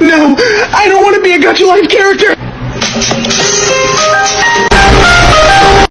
No! I don't want to be a Gacha Life character!